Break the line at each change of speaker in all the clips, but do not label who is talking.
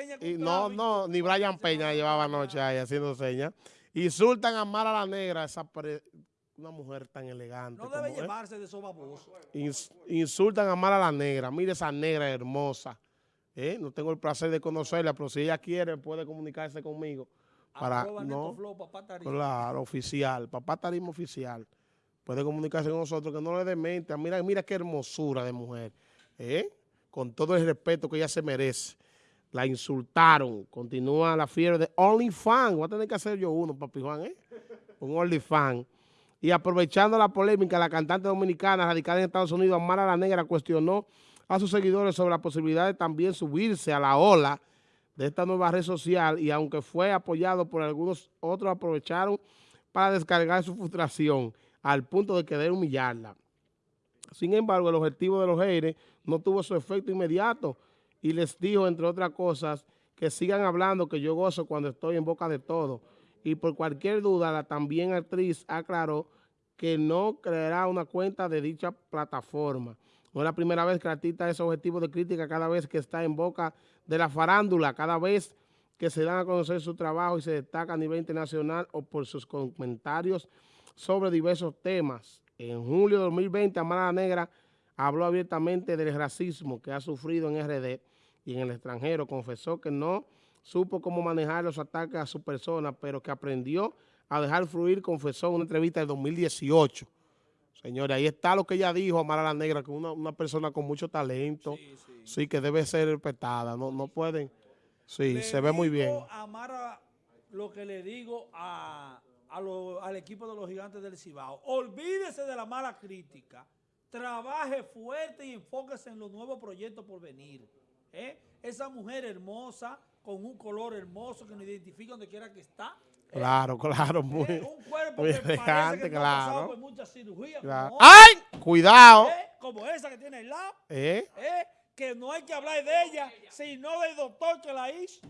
señas.
Y no, no, ni Brian Peña llevaba anoche ahí haciendo señas. Insultan a Mara la Negra, esa una mujer tan elegante.
No debe llevarse de esos babosos.
insultan a Mara la Negra. Mire esa negra hermosa. ¿Eh? No tengo el placer de conocerla, pero si ella quiere puede comunicarse conmigo. Para, no, claro, oficial, papá Tarismo oficial. Puede comunicarse con nosotros, que no le demente. Mira, mira qué hermosura de mujer. ¿Eh? Con todo el respeto que ella se merece. La insultaron. Continúa la fiebre de OnlyFans. Voy a tener que hacer yo uno, papi Juan, ¿eh? Un OnlyFans. Y aprovechando la polémica, la cantante dominicana radicada en Estados Unidos, Amara la Negra, cuestionó a sus seguidores sobre la posibilidad de también subirse a la ola de esta nueva red social y aunque fue apoyado por algunos, otros aprovecharon para descargar su frustración al punto de querer humillarla. Sin embargo, el objetivo de los haters no tuvo su efecto inmediato y les dijo, entre otras cosas, que sigan hablando, que yo gozo cuando estoy en boca de todo. Y por cualquier duda, la también actriz aclaró que no creará una cuenta de dicha plataforma. No es la primera vez que la artista es objetivo de crítica cada vez que está en boca de la farándula, cada vez que se dan a conocer su trabajo y se destaca a nivel internacional o por sus comentarios sobre diversos temas. En julio de 2020, Amara Negra habló abiertamente del racismo que ha sufrido en RD y en el extranjero. Confesó que no supo cómo manejar los ataques a su persona, pero que aprendió a dejar fluir, confesó en una entrevista de 2018. Señores, ahí está lo que ella dijo, Amara la Negra, que una, una persona con mucho talento, sí, que debe ser respetada, no, no pueden, sí, se ve muy bien.
Amara, lo que le digo a, al equipo de los gigantes del Cibao, olvídese de la mala crítica, trabaje fuerte y enfóquese en los nuevos proyectos por venir. ¿eh? Esa mujer hermosa, con un color hermoso que nos identifica donde quiera que está,
Claro, claro, muy,
un cuerpo muy que elegante, claro. Por mucha cirugía,
claro. ¡Ay! Cuidado.
¿Eh? Como esa que tiene al lado.
¿Eh?
¿Eh? Que no hay que hablar de ella, sino del doctor que la hizo.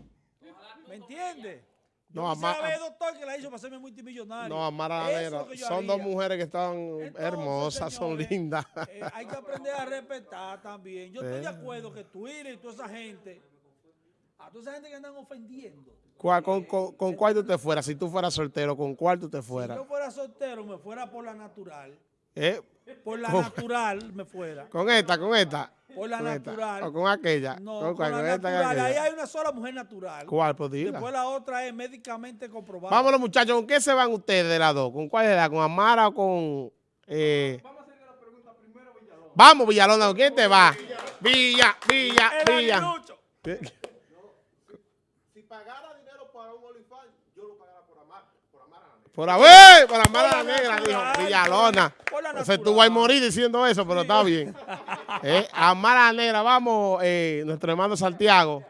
¿Me entiendes? No, Amara. el doctor que la hizo para hacerme multimillonario.
No, Amara Son dos mujeres que están hermosas, son lindas.
Eh, hay que aprender a respetar también. Yo estoy de acuerdo que Twitter y toda esa gente, a toda esa gente que andan ofendiendo,
con, con, cuál tú te fueras? Si tú fueras soltero, ¿con cuál tú te fueras?
Si yo fuera soltero, me fuera por la natural.
¿Eh?
Por la natural me fuera.
¿Con esta, con esta?
Por la natural.
¿O con aquella?
No, con, con la natural. Ahí hay una sola mujer natural.
¿Cuál? Pues
Después la otra es médicamente comprobada.
Vámonos, muchachos. ¿Con qué se van ustedes de las dos? ¿Con cuál edad? ¿Con Amara o con...? Eh? Vamos a hacer la pregunta primero, Villalona. Vamos, Villalona. ¿Con quién te va? Villa, Villa, Villa. Si pagara Por haber, por amar a la negra, dijo Villalona. Se estuvo ahí morir diciendo eso, pero está bien. eh, amar a la negra, vamos, eh, nuestro hermano Santiago.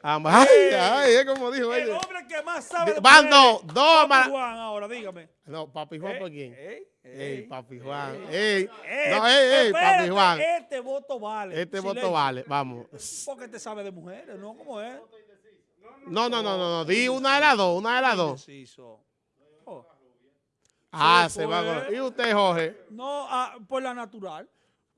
Ay, ay, es como dijo
El hombre que más sabe.
Van dos, dos
Papi Juan, ahora, dígame.
No, Papi Juan, ¿por quién?
Ey,
ey, Papi Juan. Ey, no, ey, ey, Papi Juan.
Este voto vale.
Este voto vale, vamos.
Porque te sabe de mujeres, ¿no? ¿Cómo es?
No, no, no, no, no. Di una de las dos, una de las dos. Ah, se va a... ¿Y usted, Jorge?
No, ah, por la natural.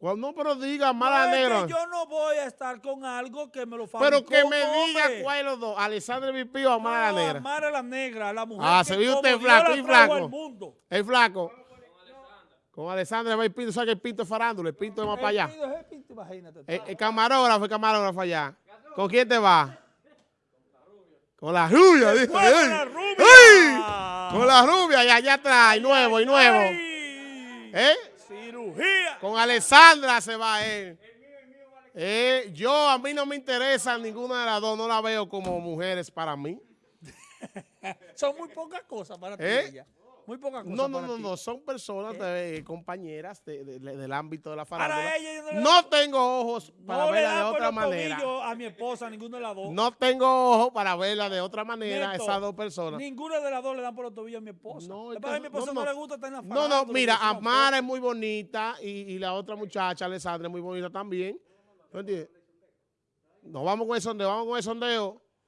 Cuando pero diga mala no, negra.
yo no voy a estar con algo que me lo fabricó
Pero que me diga cuál es los dos, Alessandra Vipío o Amara
no,
la negra.
Amara la negra, la mujer
Ah, se vio usted flaco y flaco. El flaco. Con Alessandra va el pinto, ¿sabes que el pinto es farándula? El pinto es más para allá.
El, pinto es el, pinto, imagínate,
el, el camarógrafo, el camarógrafo allá. ¿Con quién te va? Con la rubia.
Con la rubia.
Con la rubia y allá atrás, y nuevo, y nuevo. ¿Eh?
Cirugía.
Con Alessandra se va él. Eh, yo, a mí no me interesa ninguna de las dos, no la veo como mujeres para mí.
Son muy pocas cosas para ti,
¿Eh?
Muy pocas cosas
No, no, no, no, son personas, de, compañeras del ámbito de la farándula.
Ella,
no, tengo ojos para verla de otra manera.
a mi esposa, ninguna de las dos.
No tengo ojos para verla de otra manera esas dos personas.
Ninguna de las dos le dan por los tobillos a mi esposa. No, a mi esposa no, le gusta estar en la
farándula. No, no, mira, Amara es muy bonita y, y, la otra muchacha, Alessandra, es muy bonita también. ¿No entiendes? Nos vamos con el sondeo, vamos con el sondeo.